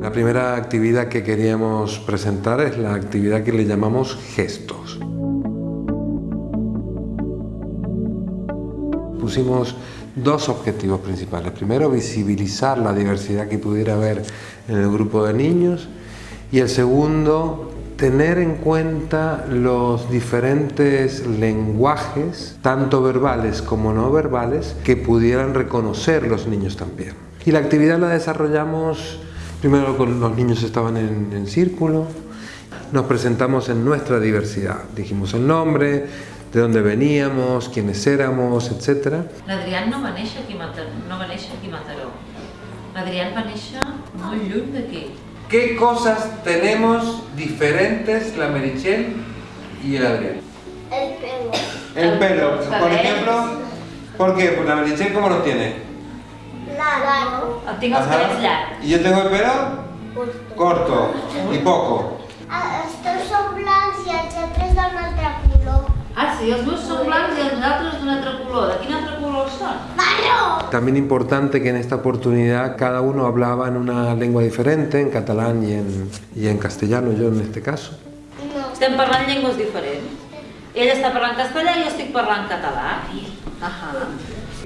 La primera actividad que queríamos presentar es la actividad que le llamamos gestos. Pusimos dos objetivos principales. Primero, visibilizar la diversidad que pudiera haber en el grupo de niños y el segundo, tener en cuenta los diferentes lenguajes, tanto verbales como no verbales, que pudieran reconocer los niños también. Y la actividad la desarrollamos, primero con los niños estaban en, en círculo, nos presentamos en nuestra diversidad, dijimos el nombre, de dónde veníamos, quiénes éramos, etc. L'Adrián no va néixer aquí no va néixer aquí a Mataró. L'Adrián va néixer molt lluny d'aquí. ¿Qué cosas tenemos diferentes la Merichel y el Adrián? El pelo. El pelo, por ejemplo. ¿Por qué? Pues la Merichel, ¿cómo lo tiene? Largo. Tinc els Ajá. cabells llargs. Y yo tengo el pelo Justo. corto y poco. Ah, els teus són blancs i els altres d'un altre color. Ah, sí, els meus són blancs i els altres d'un altre color. De quin altre color són? Marró. También importante que en esta oportunidad cada uno hablaba en una lengua diferente, en catalán y en, y en castellano, yo en este caso. No. Estem parlant llengües diferents. Ell està parlant castellà i jo estic parlant català. Ahà.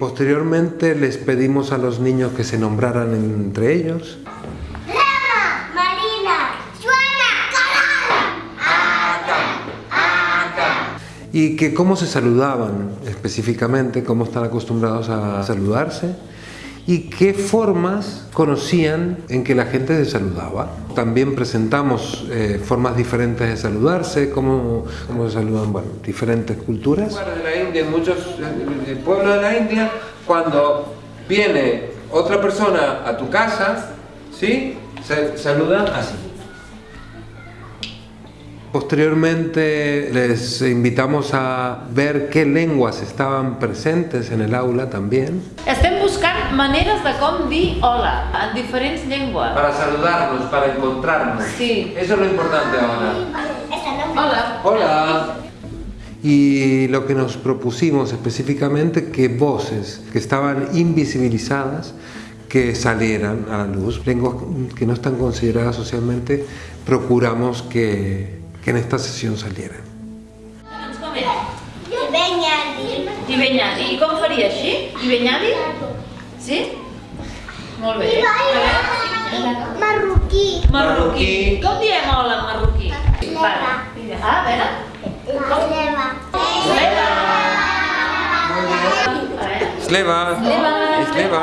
Posteriormente les pedimos a los niños que se nombraran entre ellos. Y que cómo se saludaban específicamente, cómo están acostumbrados a saludarse y qué formas conocían en que la gente se saludaba. También presentamos eh, formas diferentes de saludarse, cómo, cómo se saludan bueno, diferentes culturas. de la India, en muchos pueblos de la India, cuando viene otra persona a tu casa, ¿sí? Se saludan así. Posteriormente les invitamos a ver qué lenguas estaban presentes en el aula también. Estem buscant maneres de com dir hola en diferents llengües. Para saludarnos, para encontrarnos. Sí. Eso es lo importante ahora. Hola. Hola. Y lo que nos propusimos específicamente que voces que estaban invisibilizadas que salieran a la luz, lenguas que no están consideradas socialmente, procuramos que, que en esta sesión salieran. I Benyadi. I com faria així? I Benyadi? Sí? Molt bé. Marroquí. Marroquí. Com diem hola en marroquí? Leva. Ah, a veure. Leva. Sleva. Sleva, Sleva,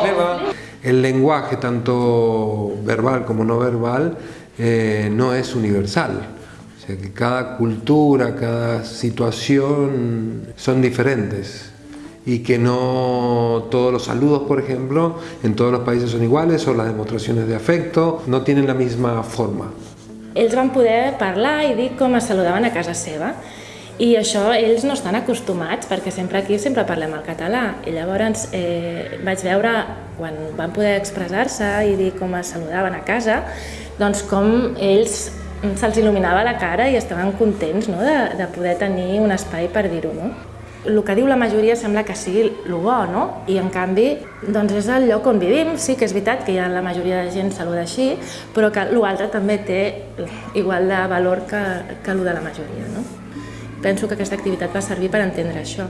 Sleva. El lenguaje, tanto verbal como no verbal, eh, no es universal. O sea que cada cultura, cada situación son diferentes y que no todos los saludos, por ejemplo, en todos los países son iguales o las demostraciones de afecto no tienen la misma forma. ells van poder parlar i dir com es saludaven a casa seva. I això ells no estan acostumats, perquè sempre aquí sempre parlem el català. I llavors eh, vaig veure, quan van poder expressar-se i dir com es saludaven a casa, doncs com ells se'ls il·luminava la cara i estaven contents no? de, de poder tenir un espai per dir-ho. No? El que diu la majoria sembla que sigui el bo, no? I en canvi, doncs és el lloc on vivim. Sí que és veritat que ja la majoria de gent saluda així, però que l'altre també té igual de valor que, que el de la majoria, no? Penso que aquesta activitat va servir per entendre això.